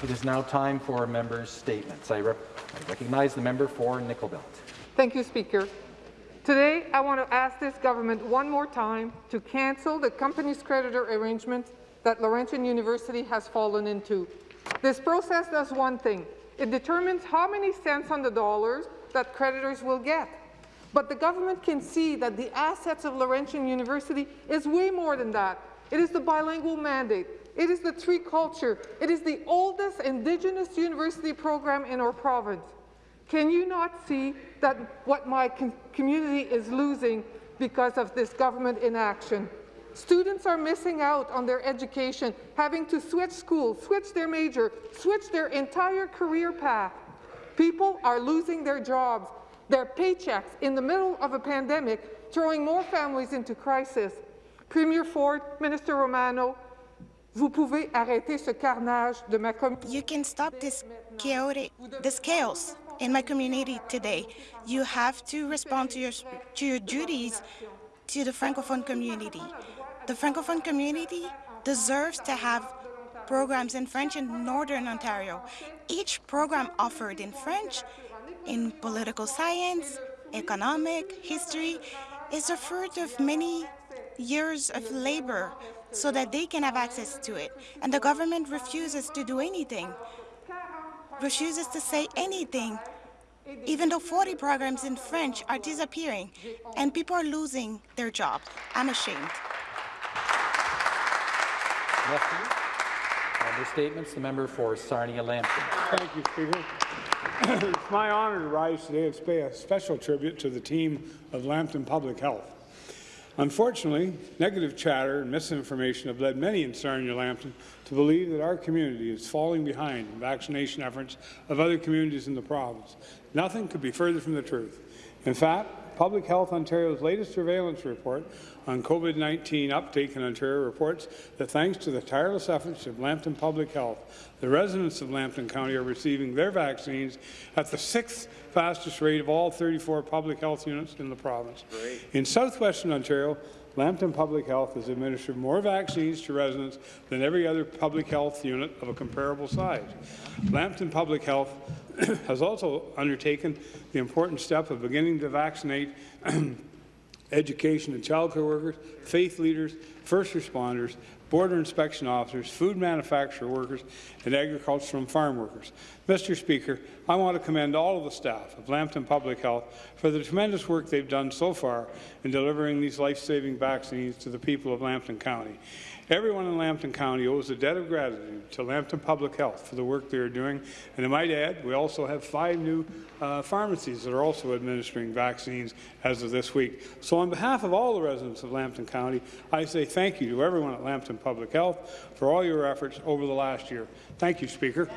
It is now time for members' statements. I, rep I recognize the member for Nickel Belt. Thank you, Speaker. Today, I want to ask this government one more time to cancel the company's creditor arrangement that Laurentian University has fallen into. This process does one thing. It determines how many cents on the dollars that creditors will get. But the government can see that the assets of Laurentian University is way more than that. It is the bilingual mandate. It is the tree culture. It is the oldest Indigenous university program in our province. Can you not see that what my community is losing because of this government inaction? Students are missing out on their education, having to switch schools, switch their major, switch their entire career path. People are losing their jobs, their paychecks in the middle of a pandemic, throwing more families into crisis. Premier Ford, Minister Romano, vous pouvez arrêter ce carnage de ma communauté. You can stop this chaotic, this chaos in my community today. You have to respond to your, to your duties to the Francophone community. The Francophone community deserves to have programs in French in Northern Ontario. Each program offered in French, in political science, economic, history, is a fruit of many years of labor so that they can have access to it. And the government refuses to do anything, refuses to say anything, even though 40 programs in French are disappearing and people are losing their jobs. I'm ashamed. Lefty. Member statements. The member for Sarnia-Lambton. Thank you, Speaker. it's my honour to rise today and pay a special tribute to the team of Lambton Public Health. Unfortunately, negative chatter and misinformation have led many in Sarnia-Lambton to believe that our community is falling behind in vaccination efforts of other communities in the province. Nothing could be further from the truth. In fact, Public Health Ontario's latest surveillance report on COVID-19 uptake in Ontario reports that thanks to the tireless efforts of Lambton Public Health, the residents of Lambton County are receiving their vaccines at the sixth fastest rate of all 34 public health units in the province. Great. In southwestern Ontario, Lambton Public Health has administered more vaccines to residents than every other public health unit of a comparable size. Lambton Public Health has also undertaken the important step of beginning to vaccinate education and childcare workers, faith leaders, first responders, border inspection officers, food manufacturer workers, and agricultural and farm workers. Mr. Speaker, I want to commend all of the staff of Lambton Public Health for the tremendous work they've done so far in delivering these life-saving vaccines to the people of Lambton County. Everyone in Lambton County owes a debt of gratitude to Lambton Public Health for the work they are doing. And I might add, we also have five new uh, pharmacies that are also administering vaccines as of this week. So on behalf of all the residents of Lambton County, I say thank you to everyone at Lambton Public Health for all your efforts over the last year. Thank you, Speaker.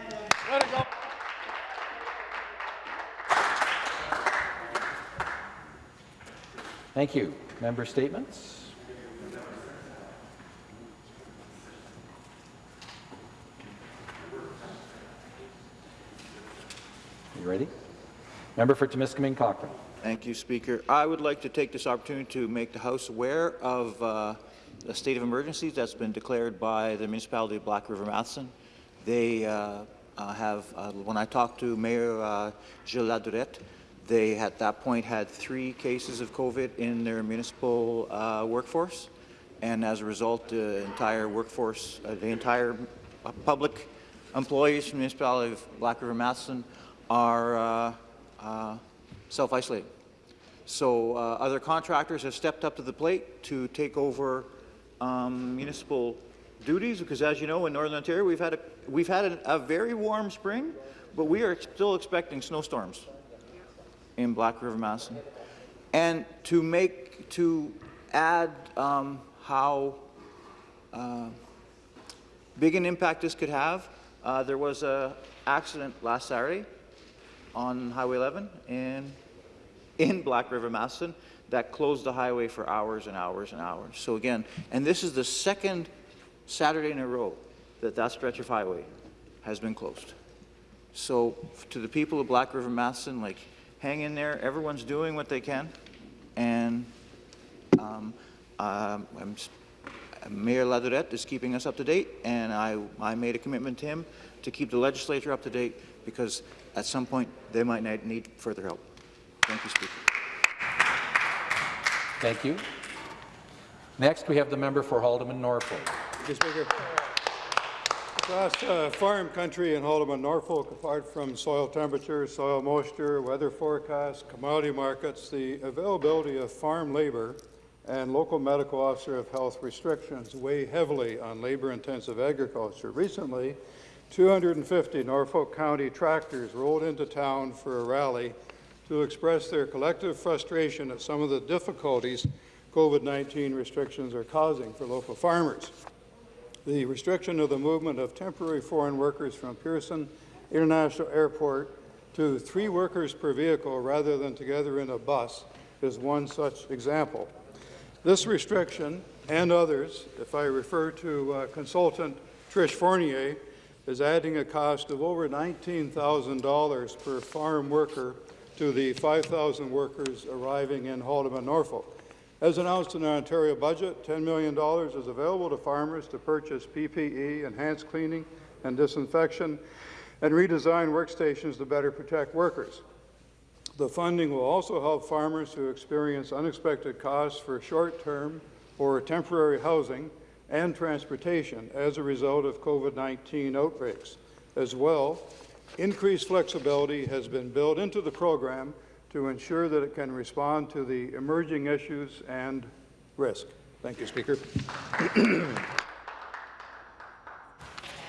Thank you. Member statements. Ready? Member for Timiskaming Cochrane. Thank you, Speaker. I would like to take this opportunity to make the House aware of uh, the state of emergency that's been declared by the municipality of Black River Matheson. They uh, uh, have, uh, when I talked to Mayor uh, Gilles Ladurette, they at that point had three cases of COVID in their municipal uh, workforce, and as a result, the entire workforce, uh, the entire public employees from the municipality of Black River Matheson are uh, uh, self-isolating. So uh, other contractors have stepped up to the plate to take over um, municipal duties because, as you know, in Northern Ontario, we've had a we've had a, a very warm spring, but we are still expecting snowstorms in Black River Matheson. And to make to add um, how uh, big an impact this could have, uh, there was an accident last Saturday on Highway 11 in, in Black River, Matheson, that closed the highway for hours and hours and hours. So again, and this is the second Saturday in a row that that stretch of highway has been closed. So to the people of Black River, Matheson, like, hang in there. Everyone's doing what they can. And um, um, Mayor Ladourette is keeping us up to date, and I, I made a commitment to him to keep the legislature up to date because at some point they might need- need further help. Thank you, Speaker. Thank you. Next, we have the member for Haldimand Norfolk. Mr. Speaker. Across uh, farm country in Haldimand, Norfolk, apart from soil temperature, soil moisture, weather forecasts, commodity markets, the availability of farm labor and local medical officer of health restrictions weigh heavily on labor-intensive agriculture. Recently, 250 Norfolk County tractors rolled into town for a rally to express their collective frustration at some of the difficulties COVID-19 restrictions are causing for local farmers. The restriction of the movement of temporary foreign workers from Pearson International Airport to three workers per vehicle rather than together in a bus is one such example. This restriction and others, if I refer to uh, consultant Trish Fournier, is adding a cost of over $19,000 per farm worker to the 5,000 workers arriving in Haldimand, Norfolk. As announced in the Ontario budget, $10 million is available to farmers to purchase PPE, enhanced cleaning and disinfection, and redesign workstations to better protect workers. The funding will also help farmers who experience unexpected costs for short-term or temporary housing and transportation as a result of COVID-19 outbreaks. As well, increased flexibility has been built into the program to ensure that it can respond to the emerging issues and risk. Thank you, Speaker.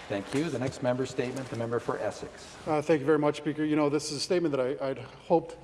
Thank you. The next member statement, the member for Essex. Uh, Thank you very much, Speaker. You know, this is a statement that I, I'd hoped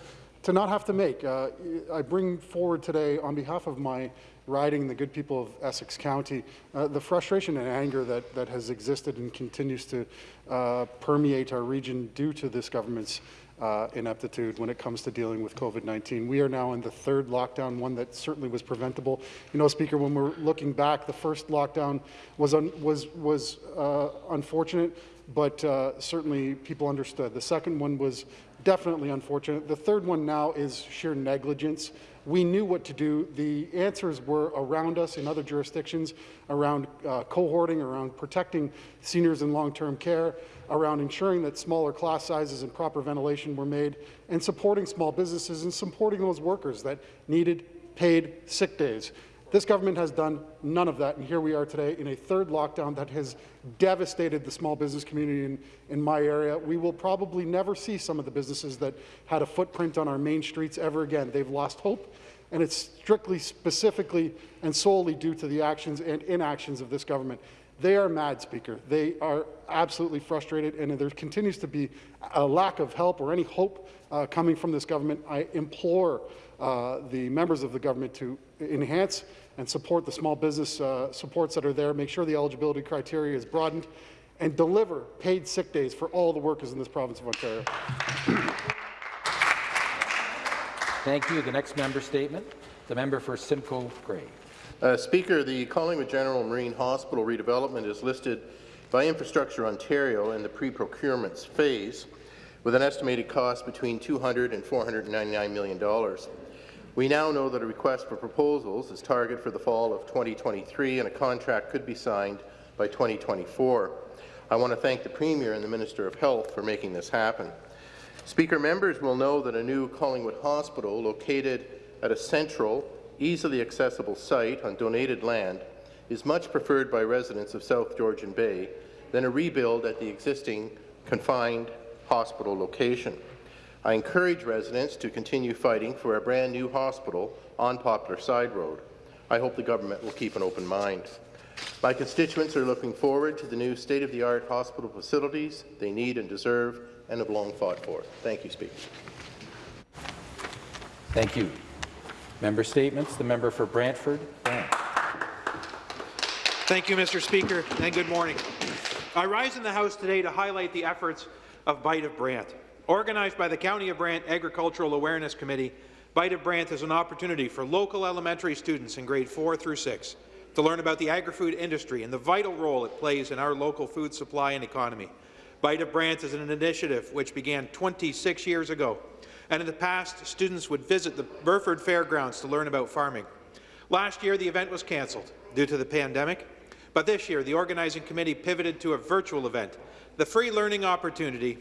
to not have to make. Uh, I bring forward today, on behalf of my riding, the good people of Essex County, uh, the frustration and anger that, that has existed and continues to uh, permeate our region due to this government's uh, ineptitude when it comes to dealing with COVID-19. We are now in the third lockdown, one that certainly was preventable. You know, Speaker, when we're looking back, the first lockdown was, was, was uh, unfortunate, but uh, certainly people understood. The second one was definitely unfortunate. The third one now is sheer negligence. We knew what to do. The answers were around us in other jurisdictions, around uh, cohorting, around protecting seniors in long-term care, around ensuring that smaller class sizes and proper ventilation were made, and supporting small businesses and supporting those workers that needed paid sick days. This government has done none of that, and here we are today in a third lockdown that has devastated the small business community in, in my area. We will probably never see some of the businesses that had a footprint on our main streets ever again. They've lost hope, and it's strictly, specifically, and solely due to the actions and inactions of this government. They are mad, Speaker. They are absolutely frustrated, and there continues to be a lack of help or any hope uh, coming from this government. I implore uh, the members of the government to enhance and support the small business uh, supports that are there, make sure the eligibility criteria is broadened, and deliver paid sick days for all the workers in this province of Ontario. Thank you. The next member statement, the member for Simcoe Grey. Uh, Speaker, the Collingwood General Marine Hospital redevelopment is listed by Infrastructure Ontario in the pre-procurements phase with an estimated cost between $200 and $499 million. We now know that a request for proposals is targeted for the fall of 2023 and a contract could be signed by 2024. I want to thank the Premier and the Minister of Health for making this happen. Speaker, members will know that a new Collingwood Hospital located at a central, easily accessible site on donated land is much preferred by residents of South Georgian Bay than a rebuild at the existing confined hospital location. I encourage residents to continue fighting for a brand new hospital on Poplar Side Road. I hope the government will keep an open mind. My constituents are looking forward to the new state-of-the-art hospital facilities they need and deserve and have long fought for. Thank you, Speaker. Thank you. Member statements, the member for Brantford. Brant. Thank you, Mr. Speaker, and good morning. I rise in the House today to highlight the efforts of Bite of Brant. Organized by the County of Brant Agricultural Awareness Committee, Bite of Brant is an opportunity for local elementary students in grade 4 through 6 to learn about the agri-food industry and the vital role it plays in our local food supply and economy. Bite of Brant is an initiative which began 26 years ago, and in the past, students would visit the Burford Fairgrounds to learn about farming. Last year, the event was cancelled. due to the pandemic. But this year, the organizing committee pivoted to a virtual event. The free learning opportunity,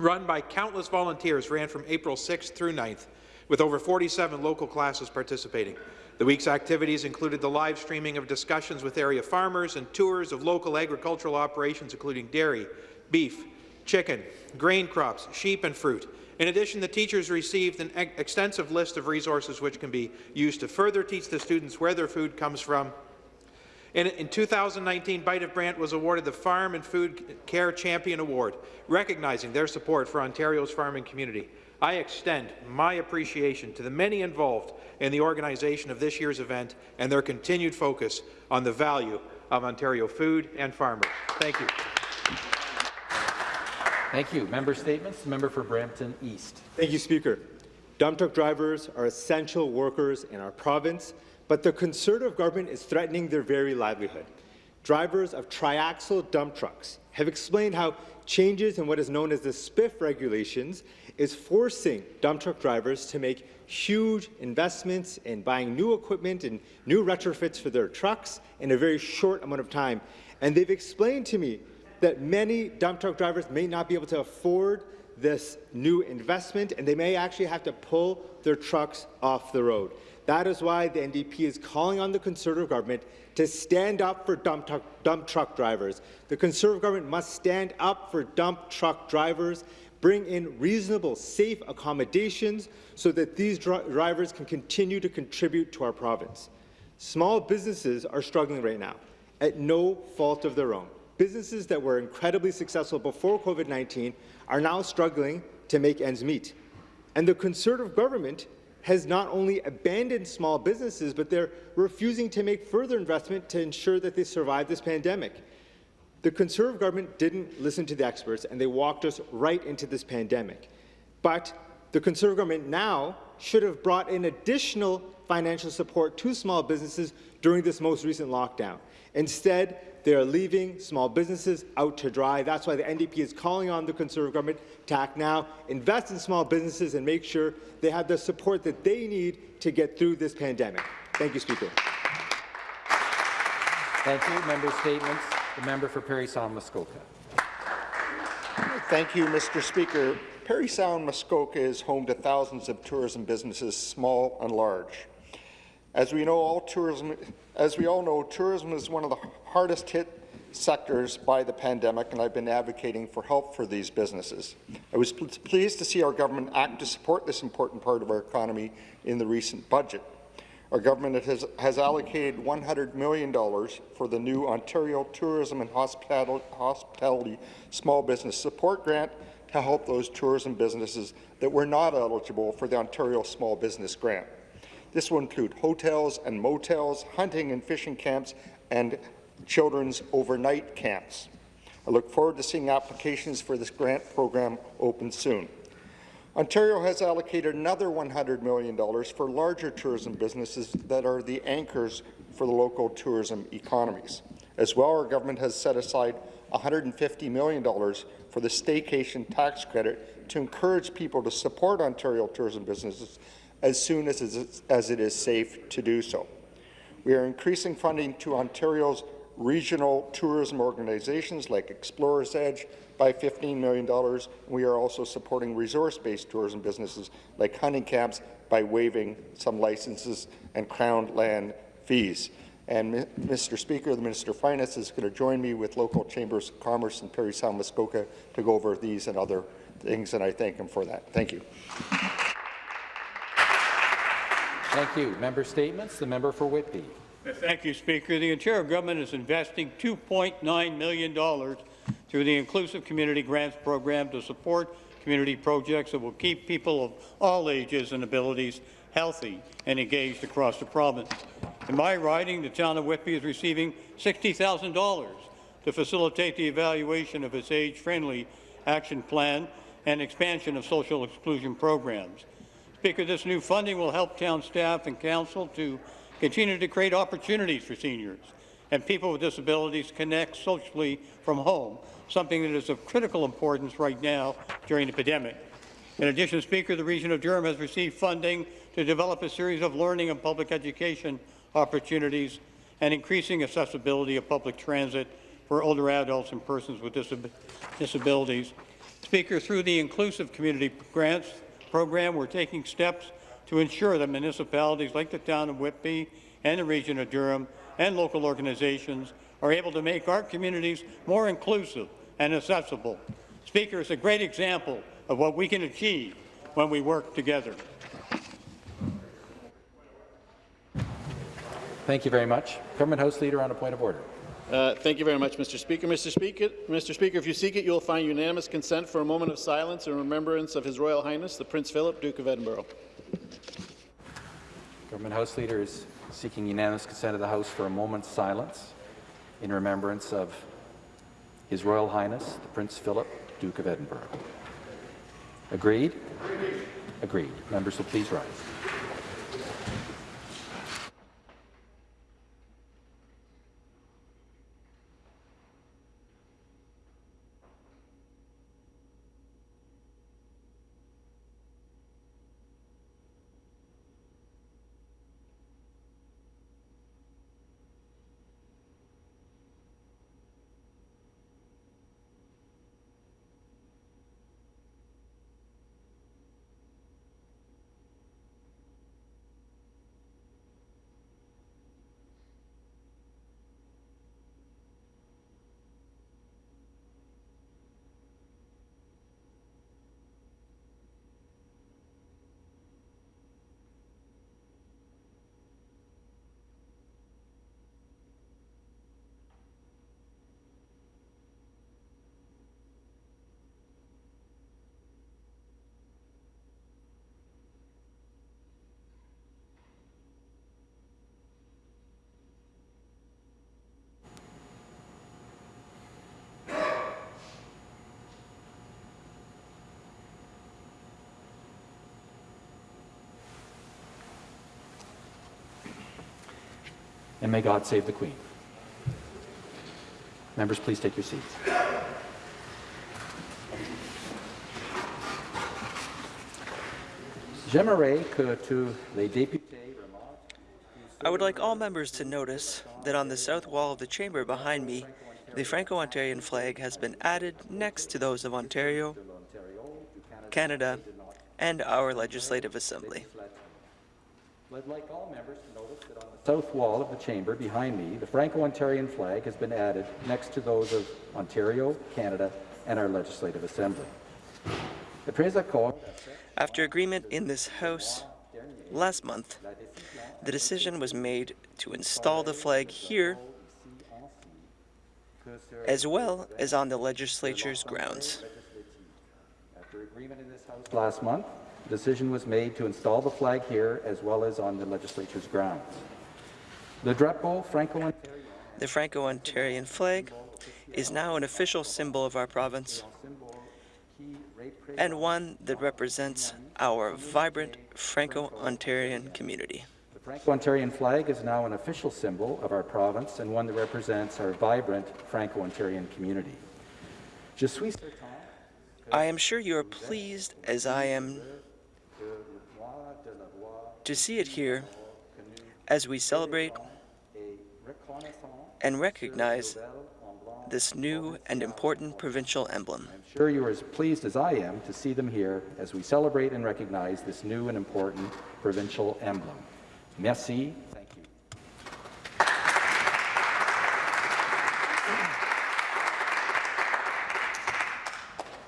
run by countless volunteers, ran from April 6th through 9th, with over 47 local classes participating. The week's activities included the live streaming of discussions with area farmers and tours of local agricultural operations, including dairy, beef, chicken, grain crops, sheep and fruit. In addition, the teachers received an extensive list of resources which can be used to further teach the students where their food comes from. In, in 2019, Bite of Brant was awarded the Farm and Food Care Champion Award, recognizing their support for Ontario's farming community. I extend my appreciation to the many involved in the organization of this year's event and their continued focus on the value of Ontario food and farmers. Thank you. Thank you. Member statements. Member for Brampton East. Thank you, Speaker. Dump truck drivers are essential workers in our province, but the Conservative government is threatening their very livelihood. Drivers of triaxle dump trucks have explained how changes in what is known as the SPIF regulations is forcing dump truck drivers to make huge investments in buying new equipment and new retrofits for their trucks in a very short amount of time. And they've explained to me that many dump truck drivers may not be able to afford this new investment, and they may actually have to pull their trucks off the road. That is why the NDP is calling on the Conservative government to stand up for dump, truck, dump truck drivers. The Conservative government must stand up for dump truck drivers, bring in reasonable, safe accommodations so that these dri drivers can continue to contribute to our province. Small businesses are struggling right now, at no fault of their own. Businesses that were incredibly successful before COVID-19 are now struggling to make ends meet. And the Conservative government has not only abandoned small businesses, but they're refusing to make further investment to ensure that they survive this pandemic. The Conservative government didn't listen to the experts, and they walked us right into this pandemic. But the Conservative government now should have brought in additional financial support to small businesses during this most recent lockdown. Instead, they are leaving small businesses out to dry. That's why the NDP is calling on the Conservative government to act now, invest in small businesses and make sure they have the support that they need to get through this pandemic. Thank you, Speaker. Thank you. Member statements. The member for Parry Sound Muskoka. Thank you, Mr. Speaker. Parry Sound Muskoka is home to thousands of tourism businesses, small and large. As we know, all tourism, as we all know, tourism is one of the hardest hit sectors by the pandemic, and I've been advocating for help for these businesses. I was pl pleased to see our government act to support this important part of our economy in the recent budget. Our government has, has allocated $100 million for the new Ontario Tourism and Hospitality, Hospitality Small Business Support Grant to help those tourism businesses that were not eligible for the Ontario Small Business Grant. This will include hotels and motels, hunting and fishing camps, and children's overnight camps. I look forward to seeing applications for this grant program open soon. Ontario has allocated another $100 million for larger tourism businesses that are the anchors for the local tourism economies. As well, our government has set aside $150 million for the staycation tax credit to encourage people to support Ontario tourism businesses as soon as it is, safe to do so. We are increasing funding to Ontario's regional tourism organizations like Explorers Edge by $15 million. We are also supporting resource-based tourism businesses like hunting camps by waiving some licenses and crown land fees. And Mr. Speaker, the Minister of Finance is going to join me with local chambers of commerce in Parry Sound Muskoka to go over these and other things, and I thank him for that. Thank you. Thank you. Member statements. The member for Whitby. Thank you, Speaker. The Ontario government is investing $2.9 million through the Inclusive Community Grants Program to support community projects that will keep people of all ages and abilities healthy and engaged across the province. In my riding, the town of Whitby is receiving $60,000 to facilitate the evaluation of its age-friendly action plan and expansion of social exclusion programs. Speaker, this new funding will help town staff and council to continue to create opportunities for seniors and people with disabilities connect socially from home, something that is of critical importance right now during the pandemic. In addition, Speaker, the region of Durham has received funding to develop a series of learning and public education opportunities and increasing accessibility of public transit for older adults and persons with disab disabilities. Speaker, through the Inclusive Community Grants Program, we're taking steps to ensure that municipalities like the town of Whitby and the region of Durham and local organizations are able to make our communities more inclusive and accessible. Speaker, it's a great example of what we can achieve when we work together. Thank you very much. Government House Leader on a point of order. Uh, thank you very much, Mr. Speaker. Mr. Speaker, Mr. Speaker, if you seek it, you will find unanimous consent for a moment of silence in remembrance of His Royal Highness, the Prince Philip, Duke of Edinburgh. Government House Leader is seeking unanimous consent of the House for a moment's silence in remembrance of His Royal Highness, the Prince Philip, Duke of Edinburgh. Agreed? Agreed. Members will please rise. And may God save the Queen. Members, please take your seats. I would like all members to notice that on the south wall of the chamber behind me, the Franco-Ontarian flag has been added next to those of Ontario, Canada, and our Legislative Assembly. I'd like all members to notice that on the south wall of the chamber behind me, the Franco-Ontarian flag has been added next to those of Ontario, Canada, and our Legislative Assembly. After agreement in this House last month, the decision was made to install the flag here as well as on the legislature's grounds. After agreement in this House last month, decision was made to install the flag here as well as on the legislature's grounds. Le drapeau franco The Franco-Ontarian flag is now an official symbol of our province and one that represents our vibrant Franco-Ontarian community. The Franco-Ontarian flag is now an official symbol of our province and one that represents our vibrant Franco-Ontarian community. Je suis certain I am sure you are pleased as I am to see it here as we celebrate and recognize this new and important provincial emblem. I'm sure you are as pleased as I am to see them here as we celebrate and recognize this new and important provincial emblem. Merci.